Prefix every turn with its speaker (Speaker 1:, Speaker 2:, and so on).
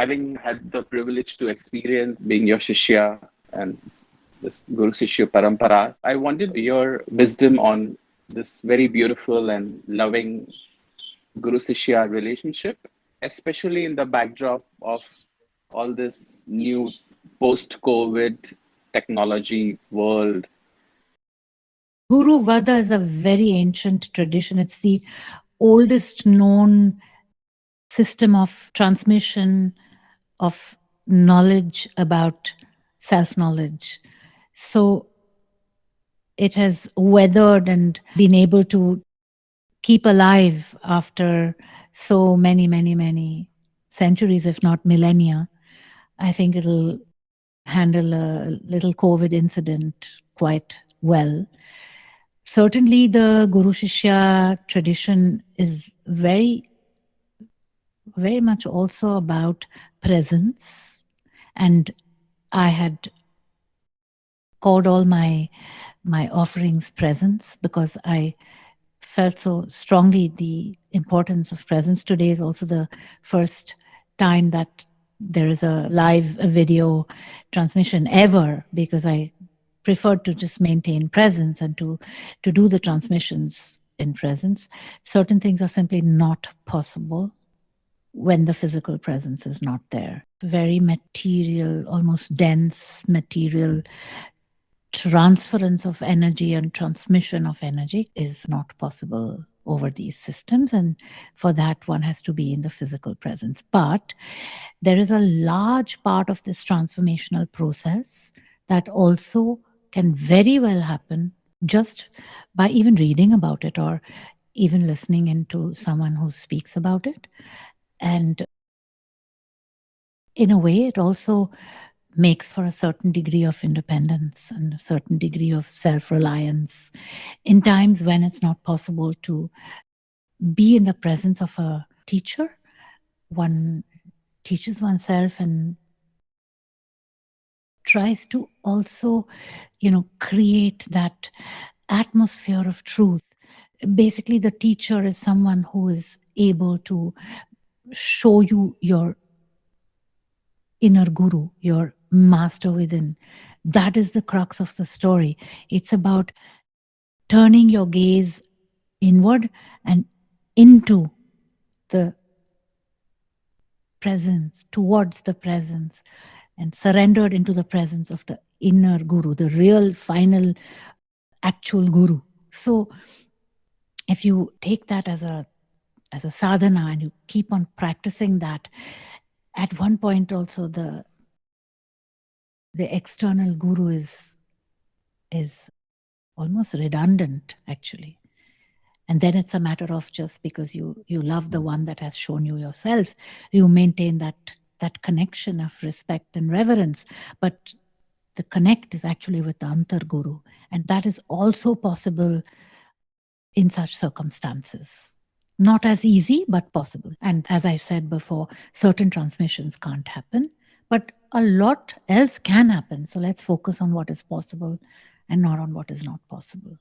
Speaker 1: having had the privilege to experience being your Shishya and this Guru Shishya Paramparas, I wanted your wisdom on this very beautiful and loving Guru Shishya relationship, especially in the backdrop of all this new post COVID technology world.
Speaker 2: Guru Vada is a very ancient tradition. It's the oldest known system of transmission of knowledge about self knowledge. So it has weathered and been able to keep alive after so many, many, many centuries, if not millennia. I think it'll handle a little COVID incident quite well. Certainly, the Guru Shishya tradition is very, very much also about presence. And I had called all my my offerings presence because I felt so strongly the importance of presence. Today is also the first time that there is a live video transmission ever because I preferred to just maintain presence and to, to do the transmissions in presence. Certain things are simply not possible when the physical presence is not there. Very material, almost dense material transference of energy and transmission of energy is not possible over these systems. And for that, one has to be in the physical presence. But there is a large part of this transformational process that also can very well happen just by even reading about it or even listening into someone who speaks about it. And in a way, it also makes for a certain degree of independence and a certain degree of self reliance in times when it's not possible to be in the presence of a teacher. One teaches oneself and tries to also, you know, create that atmosphere of truth. Basically, the teacher is someone who is able to show you your inner guru, your master within. That is the crux of the story. It's about turning your gaze inward and into the presence, towards the presence, and surrendered into the presence of the inner guru, the real, final, actual guru. So, if you take that as a as a sadhana and you keep on practicing that, at one point also the the external guru is is almost redundant actually. And then it's a matter of just because you you love the one that has shown you yourself you maintain that that connection of respect and reverence. But the connect is actually with the antar guru and that is also possible in such circumstances not as easy but possible and as i said before certain transmissions can't happen but a lot else can happen. So let's focus on what is possible and not on what is not possible.